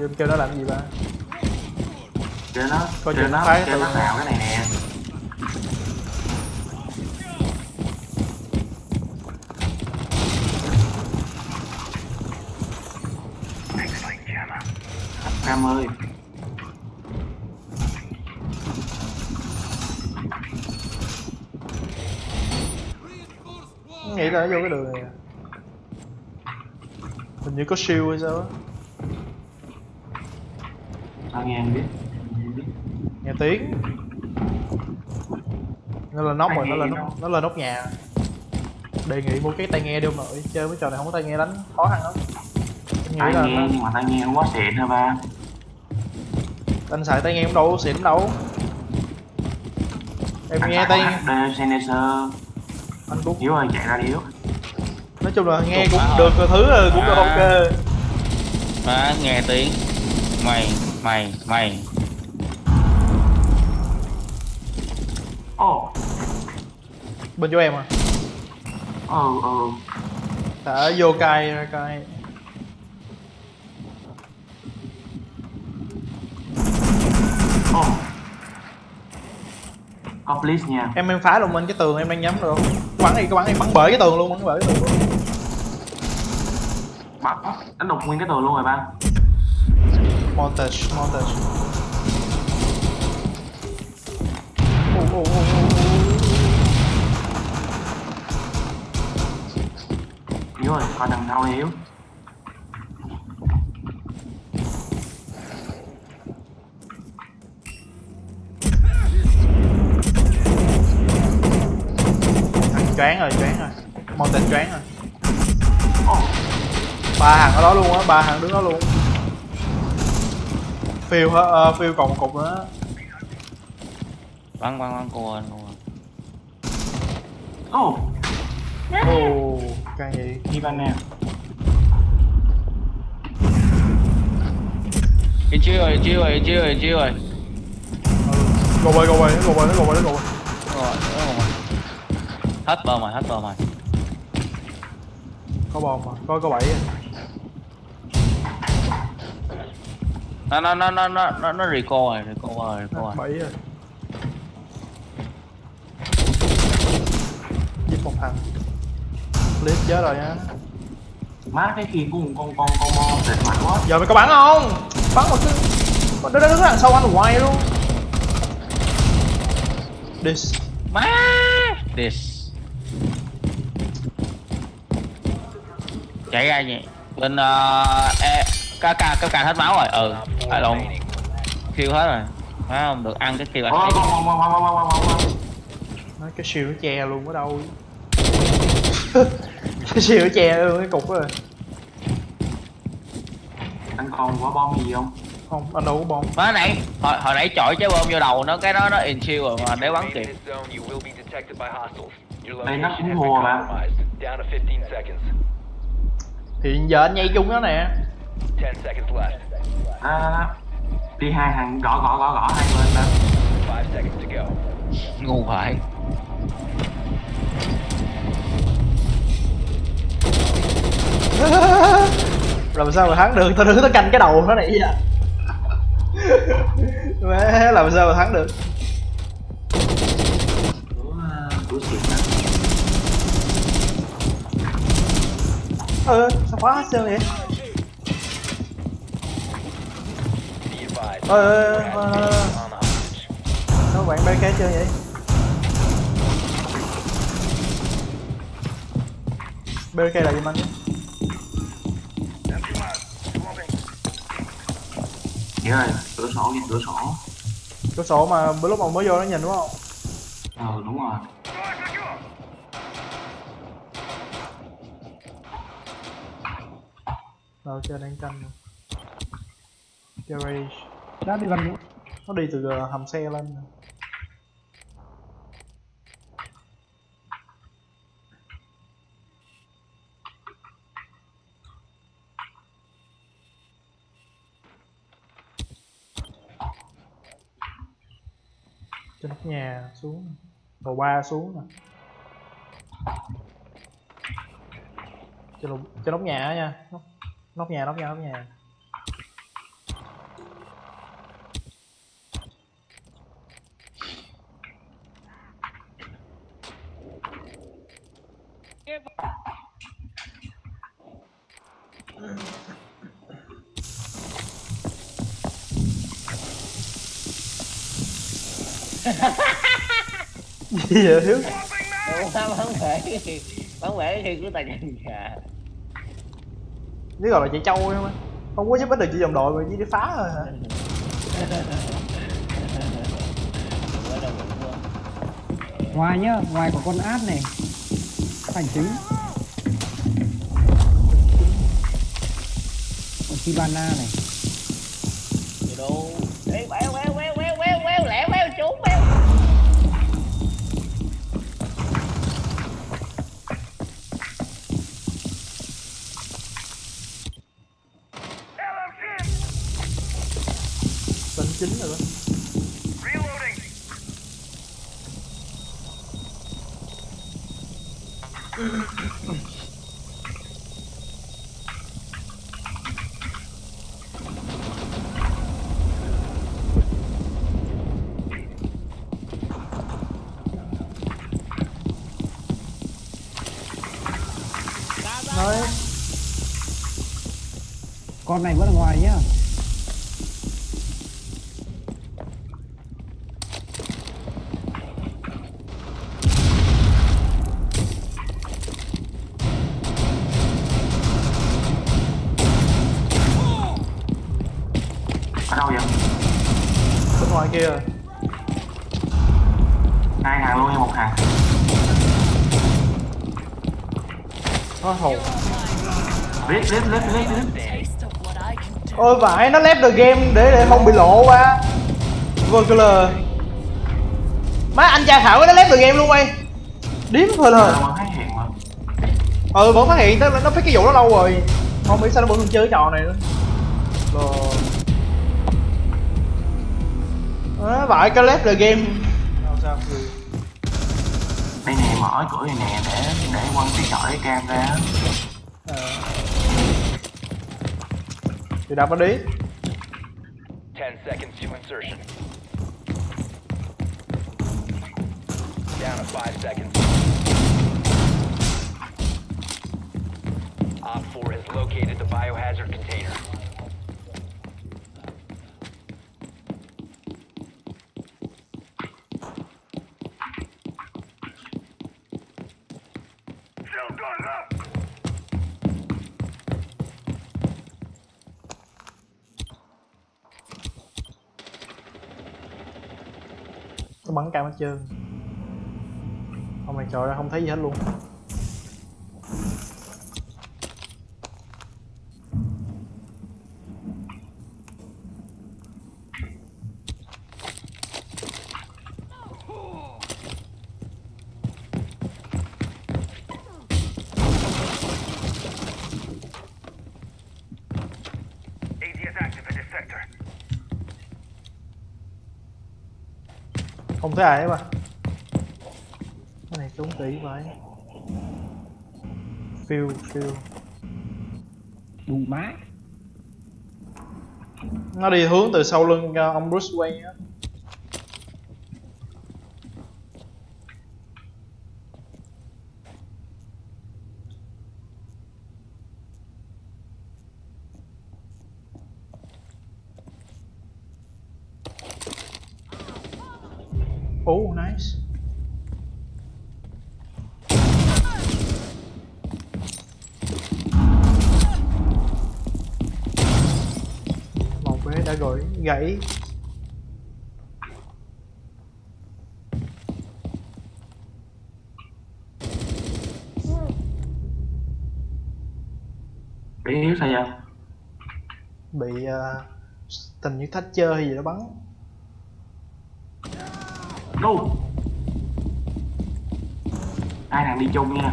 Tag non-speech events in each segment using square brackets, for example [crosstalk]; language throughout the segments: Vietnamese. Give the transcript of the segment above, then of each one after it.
Em kêu nó làm gì ba? Kêu nó, Coi kêu nó, kêu nó vào cái này nè. Cam ơi. Nghĩ là nó vô cái đường này à. Hình như có shield hay sao á nghe em biết. Nghe tiếng. Nó là nóc rồi, nó nghe là nóc, nó là nóc nhà. Đề nghị mua cái tai nghe đi ông nội. Chơi mấy trò này không có tai nghe đánh khó khăn lắm. Tai là nghe nó- nhưng mà tai nghe không có xịn thôi ba? Anh xài tai nghe cũng đâu xịn đâu. Em Anh nghe tai Sennheiser anh cũng Hiếu ơi chạy ra đi Hiếu nói chung là nghe cũng được cái thứ là cũng được ok. Má nghe tiếng. Mày Mày Mày. Ồ bên chỗ em à ờ ờ. Đã vô cai ra cai Ồ Có please nha. Em em phá luôn bên cái tường em đang nhắm được. Không bắn đi có bắn đi bắn bể cái tường luôn bắn bể cái tường luôn. Bắt Đánh đục nguyên cái tường luôn rồi ba montage montage. Ồ, ồ, ồ. Hiếu ơi coi đằng Hiếu thằng choáng rồi choáng rồi. Montage choáng rồi. Ba hàng ở đó luôn á ba hàng đứng đó luôn phiêu hết uh, phiêu còn một cục nữa. Bắn bắn bắn cô anh anh. Ồ. Ồ cay vậy Đi ba nè chiêu rồi chiêu rồi chiêu rồi chiêu rồi go away go away nó go away nó go away nó go away. Đúng rồi, rồi. Hết hết bờ mày có bom mà có có bảy Nó nó nó nó nó nó nó recall rồi recall rồi recall rồi. Bảy rồi. Giết một thằng. Clip chết rồi nha Má cái kia của con con con mo tịt mạnh quá. Giờ mày có bắn không? Bắn một cái nó đứng đằng sau anh hoài luôn? This. Má! This. Chạy ra nhỉ. Bên uh, e, ca ca cấp ca hết máu rồi. Ừ À lộn Kêu hết rồi. Phải không? Được ăn cái kêu anh nó cái siêu nó che luôn ở đâu? [laughs] Cái siêu nó che luôn cái cục rồi. Anh còn quả bom gì không? không anh đâu có bom. Má nãy hồi, hồi nãy chọi trái bom vô đầu nó cái đó nó in chill rồi mà để bắn kịp Đây nó cũng thua mà. Down to 15 seconds. thì giờ anh nhây chung đó nè. 10 seconds left. À. Đi hai thằng gõ gõ gõ gõ hai bên đó 5 seconds to go. Ngu phải [laughs] làm sao mà thắng được? Tao đứng tao canh cái đầu nó này vậy [laughs] Má, làm sao mà thắng được? À, ơ sao khóa sao vậy Be advised. ơ ơ ơ, on ơ, the hostage. nó bạn bk chơi vậy bk là gì anh Hiểu rồi, cửa sổ kìa, cửa sổ cửa sổ mà bữa lúc mà mới vô nó nhìn đúng không? Ờ đúng rồi. Đâu chơi đang canh rồi garage đã đi gần nó đi từ ờ, hầm xe lên. Trên nóc nhà xuống. Lầu ba xuống nè. Trên trên nóc nhà nha. Nóc, nóc nhà nóc nhà nóc nhà. Gì vậy thiếu? Không bắn bể bắn bể thì của tài nhân nhà nếu gọi là chạy trâu mà. Không có giúp ích được chỉ đồng đội mà chỉ đi phá thôi hả? Không. ngoài nhá ngoài có con át này hành chính. Con Kibana này. Gì đâu chín rồi đó. Nói con này vẫn ở ngoài nhá. Ngoài kia rồi hai hàng luôn hay một hàng. Nó hồn. Of what I can do. ôi vãi nó left the game để để không bị lộ qua vừa cơ lờ. Má anh cha thảo nó left the game luôn mày. Điếm thôi mà. Ừ vẫn phát hiện nó nó phát cái vụ đó lâu rồi. Không biết sao nó vẫn còn chơi cái trò này nữa. Rồi à, vãi cái left the game sao sao đây nè mở cửa này nè để để quăng cái sỏi cam ra à. thì đập nó đi 10 seconds to insertion. Down to 5 seconds. Op 4 has located the biohazard container. nó bắn cam hết trơn. Không mày trời ơi không thấy gì hết luôn. Không thấy ai hết mà. Cái này trốn kỹ vậy phiêu phiêu. Đủ má. Nó đi hướng từ sau lưng ờ, ông Bruce Wayne á Oh, nice. Một bé đã gọi gãy. bị sao vậy Bị uh, tình như thách chơi gì đó bắn. Đâu hai thằng đi chung nha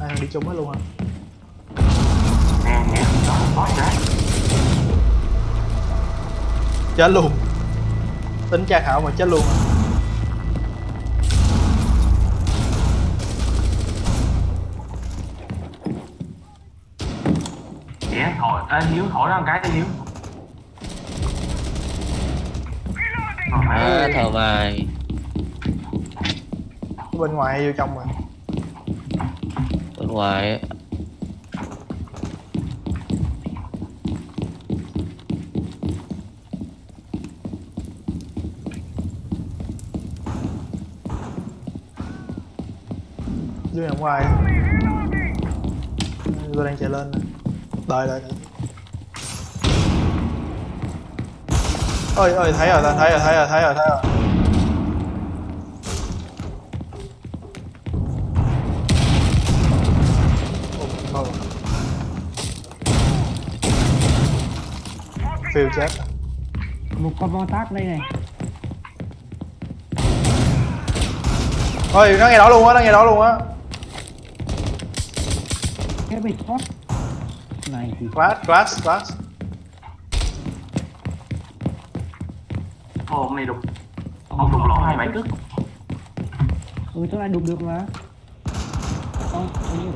Ai thằng đi chung hết luôn hả? nè nè có đấy Chết luôn. Tính tra khảo mà chết luôn. Dạ, thổi, ê, Hiếu, thổi nó một cái đi Hiếu à, thờ mày bên ngoài hay vô trong mà? Bên ngoài dưới ngoài. Tôi đang chạy lên đợi đợi, đợi. Ơi ơi thấy rồi thấy rồi thấy rồi thấy rồi thấy rồi. Phiêu chết. Một con mo tác đây này. Ôi nó nghe đó luôn á nó nghe đó luôn á. Cái bị thoát. Này thì class class class Ông này đục. Ông đục lỗ hai bảy cức ừ tôi lại đụng được mà. Không không như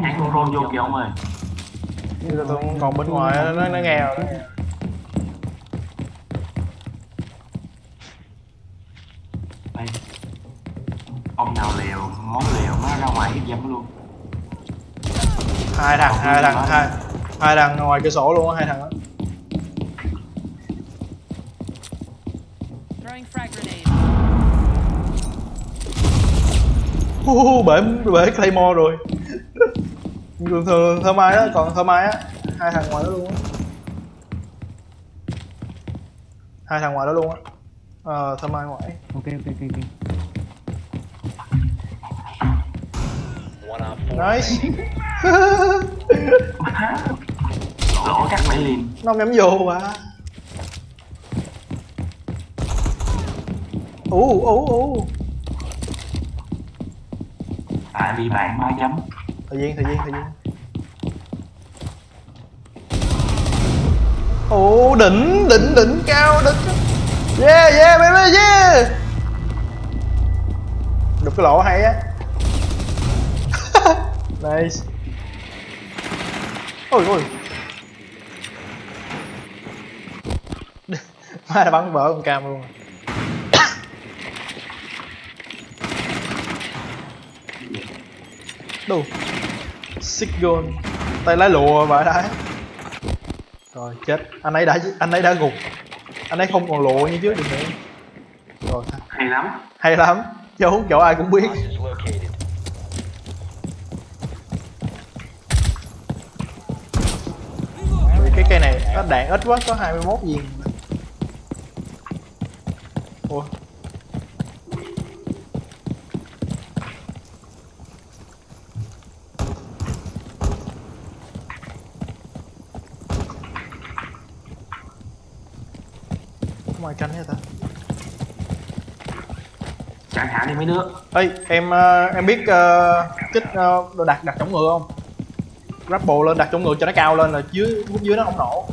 nhảy con rôn vô kìa ông ơi. Bây giờ tôi còn bên ngoài nó, nó nghe rồi đó. Ông nào liều, món liều nó ra ngoài cái dâm luôn hai thằng hai thằng hai hai thằng ngoài cửa sổ luôn á hai thằng đó Throwing frag grenade. Hu hu hu, bể bể claymore rồi. [laughs] Thường thường thơ mai đó còn thơ mai á hai thằng ngoài đó luôn á. Hai thằng ngoài đó luôn á. Ờ thơ mai ngoài. Ok ok ok ok nice [laughs] Lỗ chắc phải liền. Nó nhắm vô mà ú ú ú. Tại vì bạn ba chấm. Thời gian thời gian thời gian. Ồ đỉnh đỉnh đỉnh cao đỉnh. Yeah yeah baby yeah. Đục cái lỗ hay á nice. Ôi ôi. [laughs] Mai là bắn vỡ con cam luôn. Xích gôn tay lái lụa vãi đái rồi chết. Anh ấy đã anh ấy đã gục. Anh ấy không còn lụa như trước được nữa. Rồi. Hay lắm. Hay lắm. Chỗ chỗ ai cũng biết Is located. cái cây này nó đạn ít quá có 21 viên. Ủa? Ai canh hết ta Chẳng hạn đi mấy đứa. Ê em ờ, em biết ờ, kích đồ đặt đặt chống ngựa không? Grapple lên đặt chống ngựa cho nó cao lên là dưới dưới nó không nổ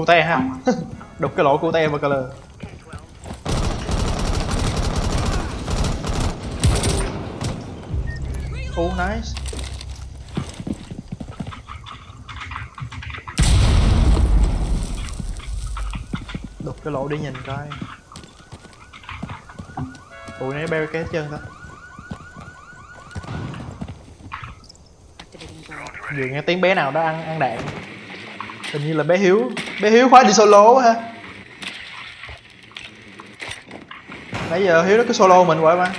cute ha. [laughs] Đục cái lỗ cute và color. Oh nice. Đục cái lỗ để nhìn coi. Tụi này barricade cái chân ta. Vừa nghe tiếng bé nào đó ăn ăn đạn hình như là bé hiếu. Bé hiếu khóa đi solo ha. Nãy giờ hiếu nó cứ solo mình hoài mà.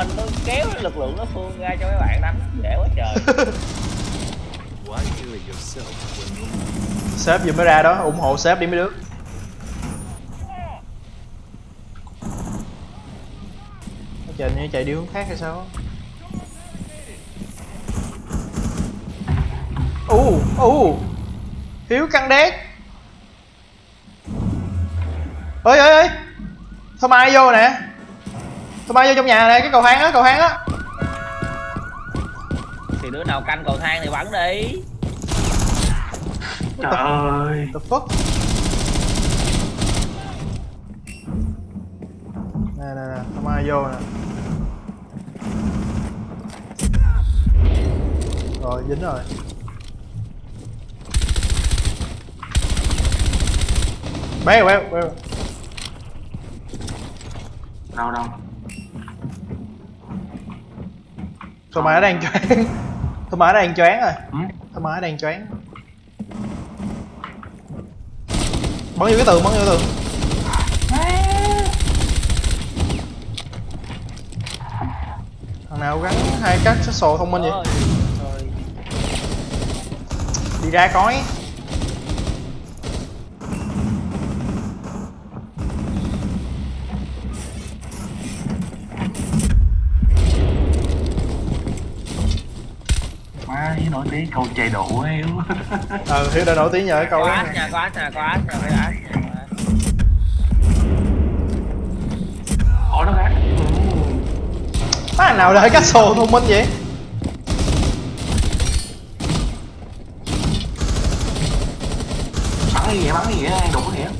Mình tôi kéo lực lượng nó phương ra cho mấy bạn đánh Dễ quá trời. [laughs] Sếp vừa mới ra đó ủng hộ sếp đi mấy đứa. Nó chạy như chạy đi hướng khác hay sao? U u hiếu căng đét. Ơi ơi ơi sao mai vô nè sao mai vô trong nhà nè cái cầu thang á cầu thang á thì đứa nào canh cầu thang thì bắn đi. Trời ơi. the fuck? Nè nè nè sao mai vô nè. Rồi dính rồi. Béo béo béo đâu đâu Thôi mà nó đang choáng. Thôi mà nó đang choáng rồi. Ừ? Thôi mà nó đang choáng. Bắn vô cái tường, bắn vô cái tường. Thằng nào gắn hai các sách thông minh vậy. Đi ra coi tiếng câu chạy độ ấy Ờ, Hiếu đã nổi tiếng nhờ cái câu có đó. Nha có ách nha có ách nha phải nha. ủa nó khác. Má thằng nào để cách sổ thông minh vậy? Bắn cái gì vậy bắn cái gì đụng cái gì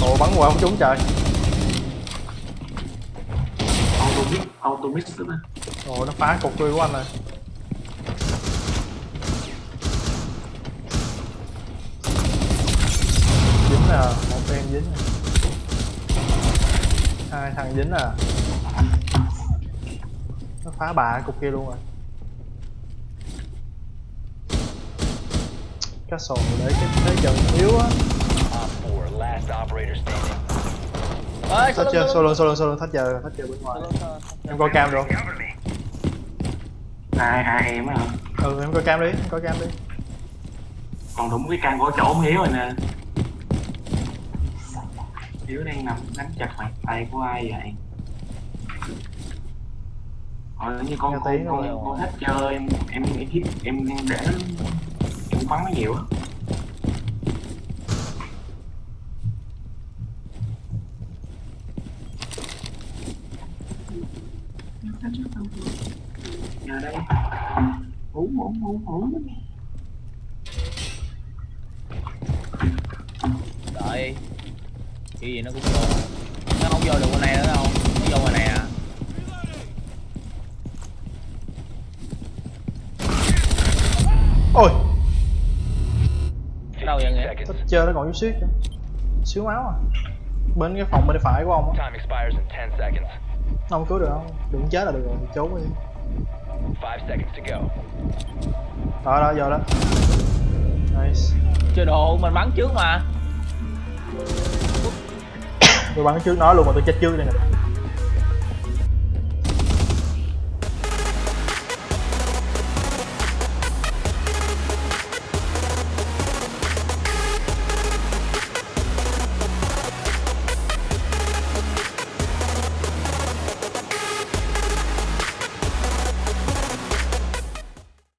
Ồ bắn qua không trúng trời mix auto mix nữa Ồ nó phá cục tươi của anh rồi. Dính nè, một em dính nè Hai thằng dính nè Nó phá bà cục kia luôn rồi. Sổ để cái thế trận yếu á Op 4, last operator standing. ơi Thách chưa, solo solo solo. Thách chờ, thách chờ bên ngoài. Em coi cam rồi. Ai ai em á hả? Ừ em coi cam đi, em coi cam đi. Còn đúng cái căn của chỗ hiếu rồi nè. Hiếu đang nằm nắm chặt bàn tay của ai vậy? Ờ, như con con con, con thích chơi em em em em để em bắn nó nhiều á nhà đây đợi cái gì nó cũng vô. Nó không vô được bên này nữa đâu. Nó vô ngoài này à. Ôi, đâu vậy nghĩa? Thách chơi nó còn chút xíu Xíu máu à. Bên cái phòng bên phải của ông á. Time expires in 10 seconds. Nó không cứu được không? Đừng chết là được rồi, trốn đi 5 seconds to go. Đó đó, vô đó. Nice. Chưa độ mình bắn trước mà. Tôi bắn trước nó luôn mà tôi chết trước đây nè